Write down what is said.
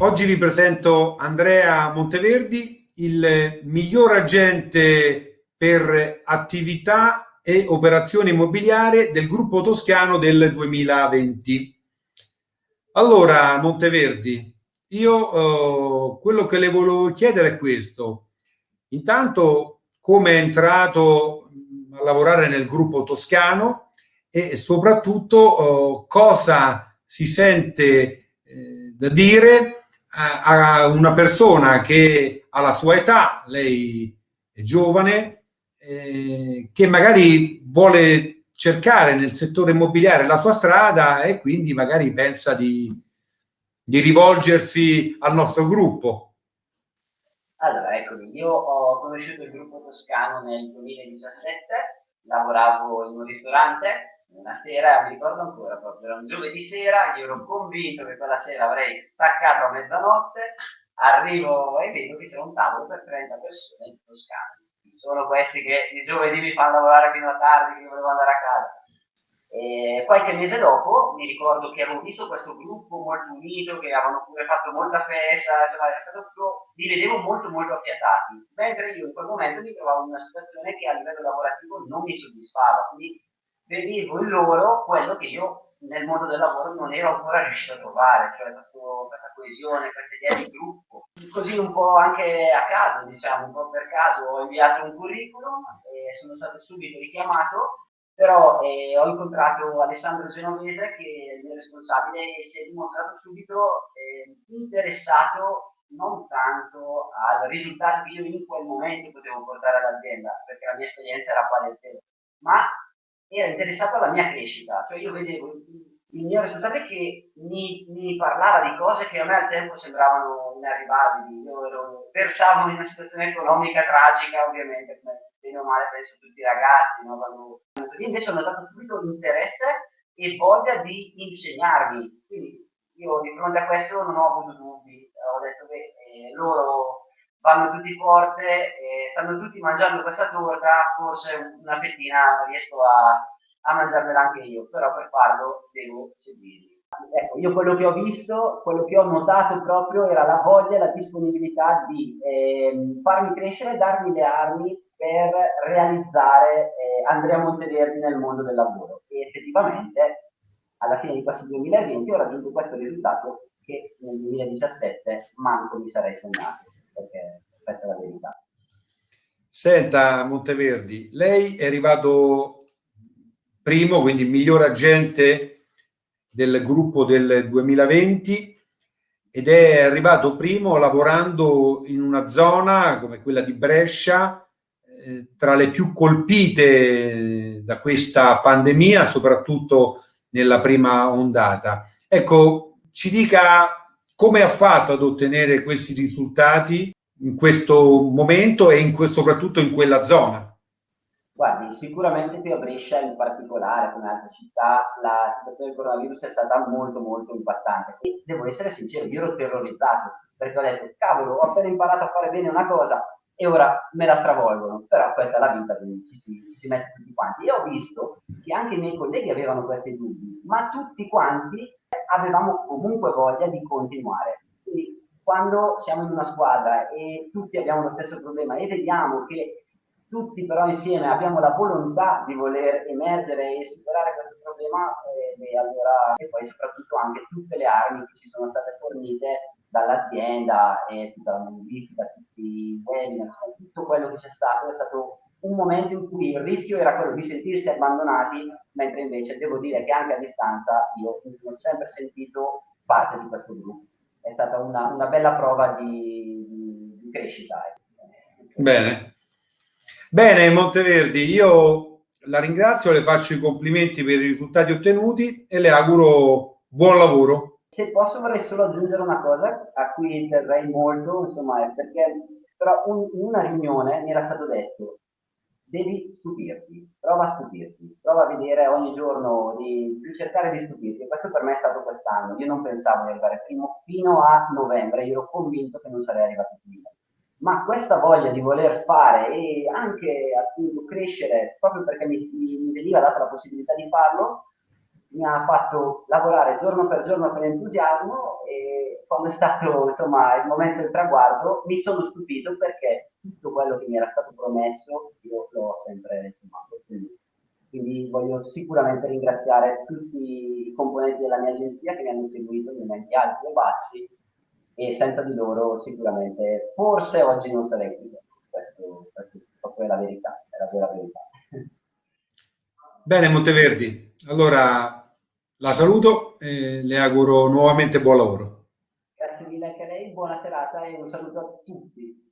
Oggi vi presento Andrea Monteverdi, il miglior agente per attività e operazioni immobiliari del gruppo toscano del 2020. Allora, Monteverdi, io eh, quello che le volevo chiedere è questo. Intanto, come è entrato a lavorare nel gruppo toscano e soprattutto eh, cosa si sente eh, da dire a, una persona che ha la sua età, lei è giovane, eh, che magari vuole cercare nel settore immobiliare la sua strada e quindi magari pensa di, di rivolgersi al nostro gruppo. Allora, eccomi, io ho conosciuto il gruppo toscano nel 2017, lavoravo in un ristorante una sera, mi ricordo ancora proprio, era un giovedì sera, io ero convinto che quella sera avrei staccato a mezzanotte, arrivo e vedo che c'è un tavolo per 30 persone in Toscana. Sono questi che il giovedì mi fanno lavorare fino a tardi, che volevo andare a casa. E qualche mese dopo mi ricordo che avevo visto questo gruppo molto unito, che avevano pure fatto molta festa, insomma, è stato tutto, li vedevo molto molto affiatati, mentre io in quel momento mi trovavo in una situazione che a livello lavorativo non mi soddisfava, quindi vedevo in loro quello che io nel mondo del lavoro non ero ancora riuscito a trovare, cioè questo, questa coesione, questa idea di gruppo. Così un po' anche a caso, diciamo, un po' per caso ho inviato un curriculum e sono stato subito richiamato, però eh, ho incontrato Alessandro Genovese che è il mio responsabile e si è dimostrato subito eh, interessato non tanto al risultato che io in quel momento potevo portare all'azienda, perché la mia esperienza era quale tempo, ma era interessato alla mia crescita, cioè io vedevo il mio responsabile che mi, mi, parlava di cose che a me al tempo sembravano inarrivabili, io ero, versavo in una situazione economica tragica ovviamente, come bene o male penso tutti i ragazzi, no? Quando, invece ho notato subito interesse e voglia di insegnarmi, quindi io di fronte a questo non ho avuto dubbi, ho detto che eh, loro vanno tutti forte, eh, stanno tutti mangiando questa torta, forse una fettina riesco a, a mangiarmela anche io, però per farlo devo seguirli. Ecco, io quello che ho visto, quello che ho notato proprio era la voglia e la disponibilità di eh, farmi crescere e darmi le armi per realizzare eh, Andrea Monteverdi nel mondo del lavoro. E effettivamente alla fine di questo 2020 ho raggiunto questo risultato che nel 2017 manco mi sarei sognato perché questa è la verità. Senta Monteverdi, lei è arrivato primo, quindi miglior agente del gruppo del 2020 ed è arrivato primo lavorando in una zona come quella di Brescia, eh, tra le più colpite da questa pandemia, soprattutto nella prima ondata. Ecco, ci dica come ha fatto ad ottenere questi risultati in questo momento e in soprattutto in quella zona? Guardi, sicuramente qui a Brescia in particolare, come altre città, la situazione del coronavirus è stata molto molto impattante. E devo essere sincero, io ero terrorizzato, perché ho detto, cavolo, ho appena imparato a fare bene una cosa e ora me la stravolgono. Però questa è la vita, quindi ci si, ci si mette tutti quanti. E ho visto che anche i miei colleghi avevano questi dubbi, ma tutti quanti avevamo comunque voglia di continuare. Quindi quando siamo in una squadra e tutti abbiamo lo stesso problema e vediamo che tutti però insieme abbiamo la volontà di voler emergere e superare questo problema, eh, e, allora, e poi soprattutto anche tutte le armi che ci sono state fornite dall'azienda e tutta la modifica, tutti i webinar, tutto quello che c'è stato è stato un momento in cui il rischio era quello di sentirsi abbandonati, mentre invece devo dire che anche a distanza io mi sono sempre sentito parte di questo gruppo. È stata una, una bella prova di, di, di crescita. Ecco. Bene. Bene, Monteverdi, io la ringrazio, le faccio i complimenti per i risultati ottenuti e le auguro buon lavoro. Se posso vorrei solo aggiungere una cosa a cui terrei molto, insomma, perché però un, in una riunione mi era stato detto devi stupirti, prova a stupirti, prova a vedere ogni giorno di, di cercare di stupirti. Questo per me è stato quest'anno. Io non pensavo di arrivare primo fino a novembre, io ero convinto che non sarei arrivato prima. Ma questa voglia di voler fare e anche appunto crescere, proprio perché mi, mi veniva data la possibilità di farlo, mi ha fatto lavorare giorno per giorno con entusiasmo e quando è stato insomma, il momento del traguardo mi sono stupito perché tutto quello che mi era stato promesso io l'ho sempre insomma, ottenuto. Quindi voglio sicuramente ringraziare tutti i componenti della mia agenzia che mi hanno seguito nei momenti alti e bassi e senza di loro sicuramente forse oggi non sarei qui. Questo, questo è la verità, è la vera verità. Bene Monteverdi, allora la saluto e le auguro nuovamente buon lavoro. Grazie mille anche a lei, buona serata e un saluto a tutti.